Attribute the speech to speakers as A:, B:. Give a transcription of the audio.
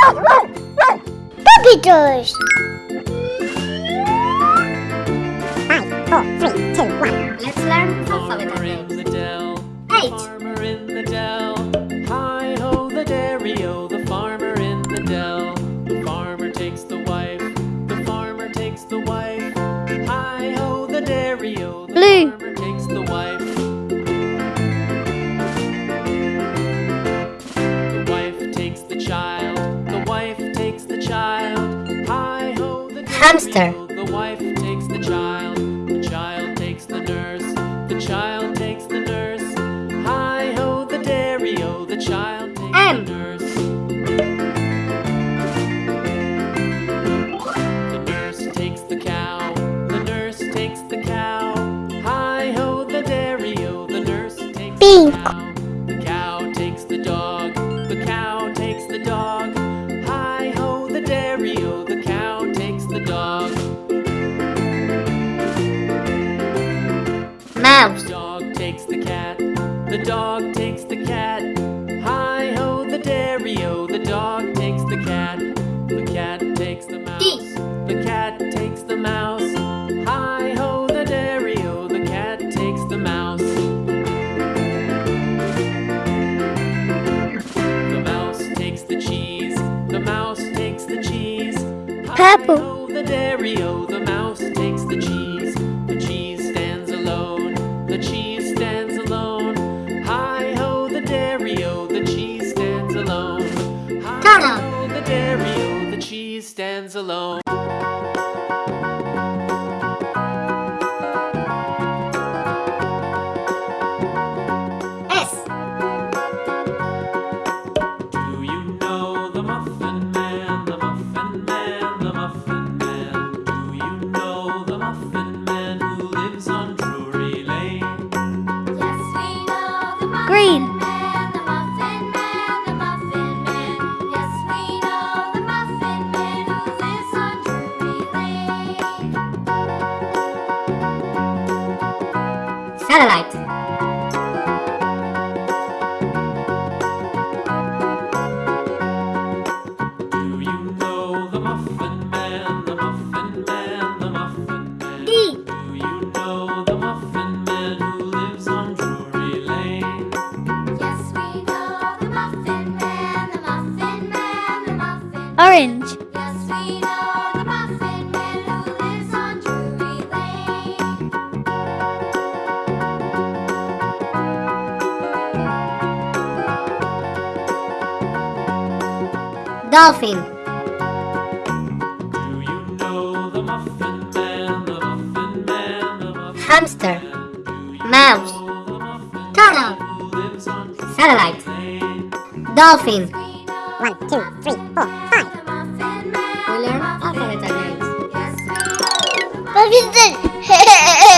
A: Puppy tours.
B: Five, four, three, two, one.
A: Let's learn alphabet
C: Farmer in
A: names.
C: the dell.
A: Eight.
C: Farmer in the dell. Hi ho the dairy-o, the farmer in the dell. The farmer takes the wife. The farmer takes the wife. Hi ho the dairy-o, the
A: Blue.
C: farmer takes the wife.
A: Hamster.
C: The wife takes the child. The child takes the nurse. The child takes the nurse. Hi ho the dairy-o, the child takes
A: M.
C: the nurse. The nurse takes the cow. The nurse takes the cow. Hi ho the dairy-o, the nurse takes
A: Pink.
C: the cow. The cow takes the dog. The dog takes the cat. Hi ho the dairy-o, the dog takes the cat. The cat takes the mouse.
A: D.
C: The cat takes the mouse. Hi ho the dairy-o, the cat takes the mouse. The mouse takes the cheese. The mouse takes the cheese.
A: Purple.
C: Hi-ho, the dairy-o, the mouse stands alone.
A: Satellite.
C: Do you know the Muffin Man, the Muffin Man, the Muffin Man?
A: D.
C: Do you know the Muffin Man who lives on Drury Lane?
D: Yes, we know the Muffin Man, the Muffin Man, the Muffin.
A: Orange.
D: Yes, we know
A: Dolphin.
C: Do you know the Muffin Man, the Muffin Man, the Muffin
A: Hamster.
C: Man?
A: Mouse.
C: the Muffin
A: Turtle.
C: who lives on Drury
A: Satellite.
C: Lane?
A: Dolphin.
D: We know
B: One, two, three, four, five.
D: the Muffin
A: We learn
D: the Muffin
A: alphabet names.
D: Yes,